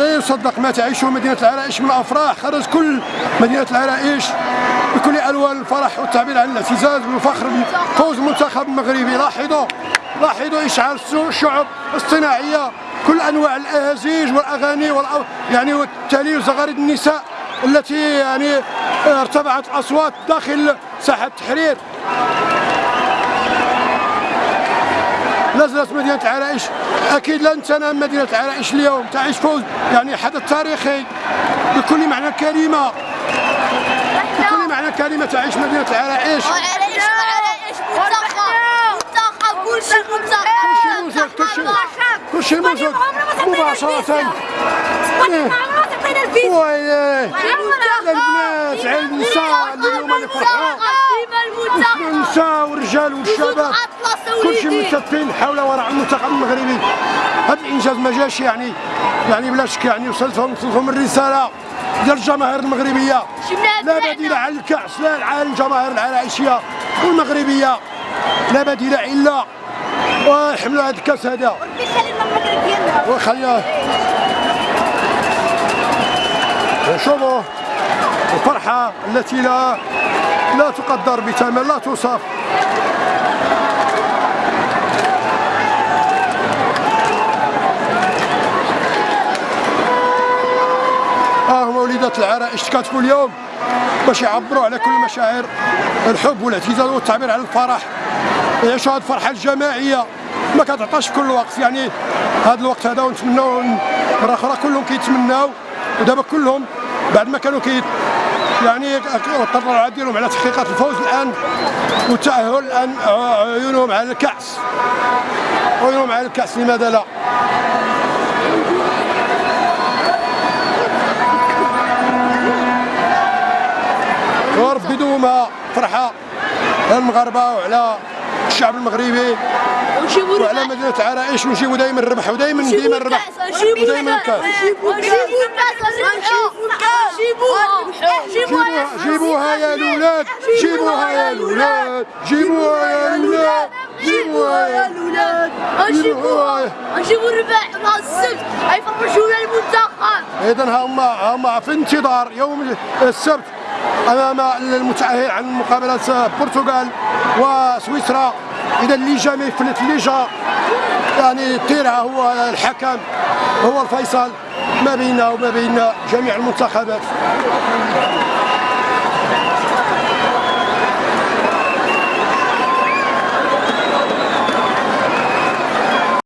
يصدق ما تعيشه مدينة العرائش من أفراح. خرج كل مدينة العرائش بكل ألوان الفرح والتعبير عن الاعتزاز والفخر بفوز المنتخب المغربي لاحظوا لاحظوا إشعال الشعب الصناعية كل أنواع الأهازيج والأغاني والأو يعني والتالي وزغاريد النساء التي يعني ارتفعت الأصوات داخل ساحة التحرير. نزلت مدينة عرائش. أكيد لن تنام مدينة عرائش اليوم. تعيش فوز يعني حدث تاريخي بكل معنى الكلمة بكل معنى الكلمة تعيش مدينة عرائش. عرائش عرائش منتخب منتخب كل شيء منتخب كل شيء كل شيء. مباشرة. ويلي. البنات على النساء اليوم اللي فرحان والرجال والشباب كل شيء متكفين حول وراء المنتخب المغربي. هذا الإنجاز ما جاش يعني يعني بلا شك يعني وصلتهم وصلتهم الرسالة ديال الجماهير المغربية. لا بديل عن الكأس لا عن الجماهير العرائشيه والمغربيه لا بديل إلا ويحملوا هذا الكأس هذا. وخليها شوفوا الفرحة التي لا لا تقدر بثمن لا توصف. ها هما وليدات العرائش كتبوا اليوم؟ باش يعبروا على كل مشاعر الحب والاعتزاز والتعبير على الفرح. يعيشوا هذه الفرحة الجماعية؟ ما كتعطاش في كل وقت يعني هذا الوقت هذا ونتمناو مره أخرى كلهم كيتمناو. ودابا كلهم بعد ما كانوا كي يعني التطلعات ديالهم على تحقيق الفوز الآن والتاهل الان عيونهم على الكأس. عيونهم على الكأس لماذا لا؟ وربي دوما فرحة على المغاربة وعلى الشعب المغربي. وعلى مدينة عرائش ونجيبوا دائما الربح ودائما ديما الربح ودائما الكأس. جيبوها يا الاولاد جيبوها يا الاولاد جيبوها يا الاولاد نجيبوها نجيبوا الربح نهار السبت غيفرجونا المنتخب. اذا هما هما في انتظار يوم السبت أمام المتأهل عن مقابلة البرتغال وسويسرا. اذا اللي جا ما يفلت اللي جا يعني طيرها هو الحكم هو الفيصل. ما بيننا وما بين جميع المنتخبات.